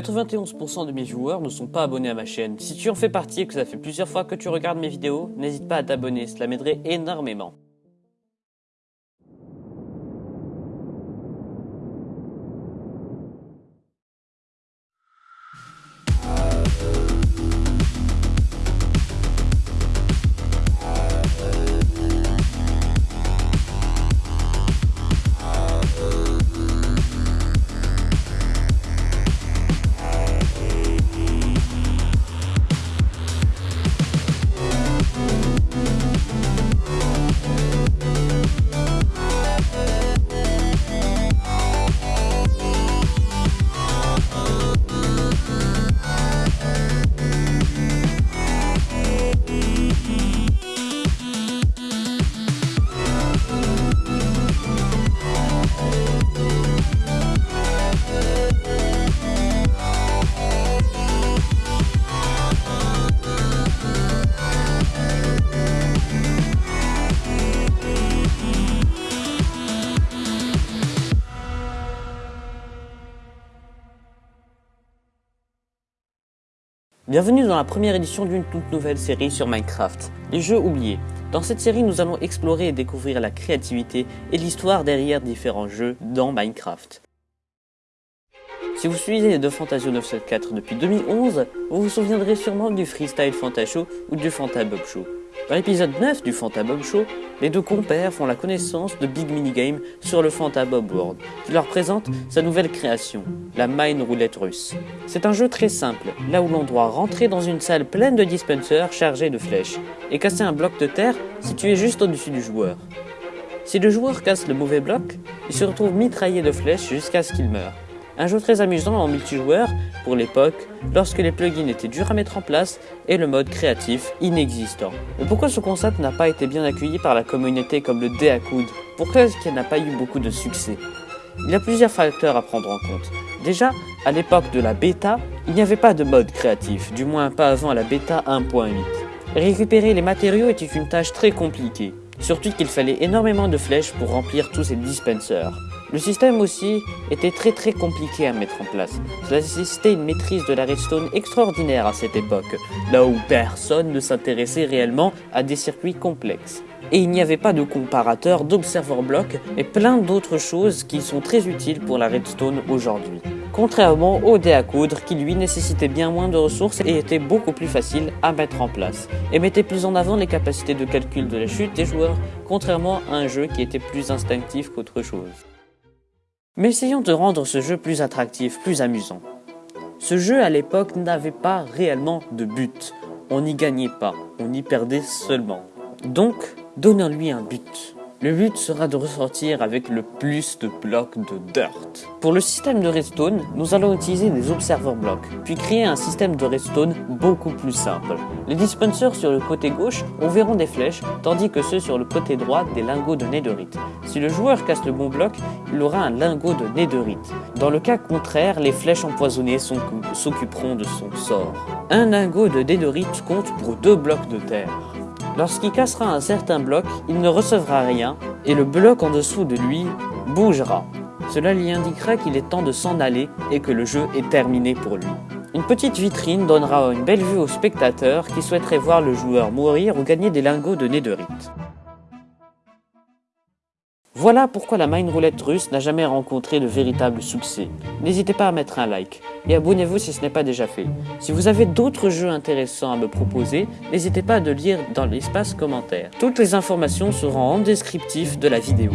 91% de mes viewers ne sont pas abonnés à ma chaîne. Si tu en fais partie et que ça fait plusieurs fois que tu regardes mes vidéos, n'hésite pas à t'abonner, cela m'aiderait énormément. Bienvenue dans la première édition d'une toute nouvelle série sur Minecraft, les jeux oubliés. Dans cette série, nous allons explorer et découvrir la créativité et l'histoire derrière différents jeux dans Minecraft. Si vous suivez de Fantasio 974 depuis 2011, vous vous souviendrez sûrement du Freestyle Fantashow ou du Fantabob Show. Dans l'épisode 9 du Fantabob Show, les deux compères font la connaissance de Big Minigame sur le Fantabob World, qui leur présente sa nouvelle création, la Mine Roulette russe. C'est un jeu très simple, là où l'on doit rentrer dans une salle pleine de dispensers chargés de flèches, et casser un bloc de terre situé juste au-dessus du joueur. Si le joueur casse le mauvais bloc, il se retrouve mitraillé de flèches jusqu'à ce qu'il meure. Un jeu très amusant en multijoueur pour l'époque, lorsque les plugins étaient durs à mettre en place et le mode créatif inexistant. Mais pourquoi ce concept n'a pas été bien accueilli par la communauté comme le Deacoud Pourquoi est-ce qu'il n'a pas eu beaucoup de succès? Il y a plusieurs facteurs à prendre en compte. Déjà, à l'époque de la bêta, il n'y avait pas de mode créatif, du moins pas avant la bêta 1.8. Récupérer les matériaux était une tâche très compliquée, surtout qu'il fallait énormément de flèches pour remplir tous ces dispensers. Le système aussi était très très compliqué à mettre en place. Cela nécessitait une maîtrise de la redstone extraordinaire à cette époque, là où personne ne s'intéressait réellement à des circuits complexes. Et il n'y avait pas de comparateur, d'observer block et plein d'autres choses qui sont très utiles pour la redstone aujourd'hui. Contrairement au dé à coudre qui lui nécessitait bien moins de ressources et était beaucoup plus facile à mettre en place. Et mettait plus en avant les capacités de calcul de la chute des joueurs, contrairement à un jeu qui était plus instinctif qu'autre chose. Mais essayons de rendre ce jeu plus attractif, plus amusant. Ce jeu à l'époque n'avait pas réellement de but. On n'y gagnait pas, on y perdait seulement. Donc, donnons-lui un but. Le but sera de ressortir avec le plus de blocs de dirt. Pour le système de redstone, nous allons utiliser des observer blocks, puis créer un système de redstone beaucoup plus simple. Les dispensers sur le côté gauche enverront des flèches, tandis que ceux sur le côté droit des lingots de netherite. Si le joueur casse le bon bloc, il aura un lingot de netherite. Dans le cas contraire, les flèches empoisonnées s'occuperont de son sort. Un lingot de netherite compte pour deux blocs de terre. Lorsqu'il cassera un certain bloc, il ne recevra rien et le bloc en dessous de lui bougera. Cela lui indiquera qu'il est temps de s'en aller et que le jeu est terminé pour lui. Une petite vitrine donnera une belle vue aux spectateurs qui souhaiteraient voir le joueur mourir ou gagner des lingots de netherite. Voilà pourquoi la Mine Roulette russe n'a jamais rencontré de véritable succès. N'hésitez pas à mettre un like et abonnez-vous si ce n'est pas déjà fait. Si vous avez d'autres jeux intéressants à me proposer, n'hésitez pas à le lire dans l'espace commentaire. Toutes les informations seront en descriptif de la vidéo.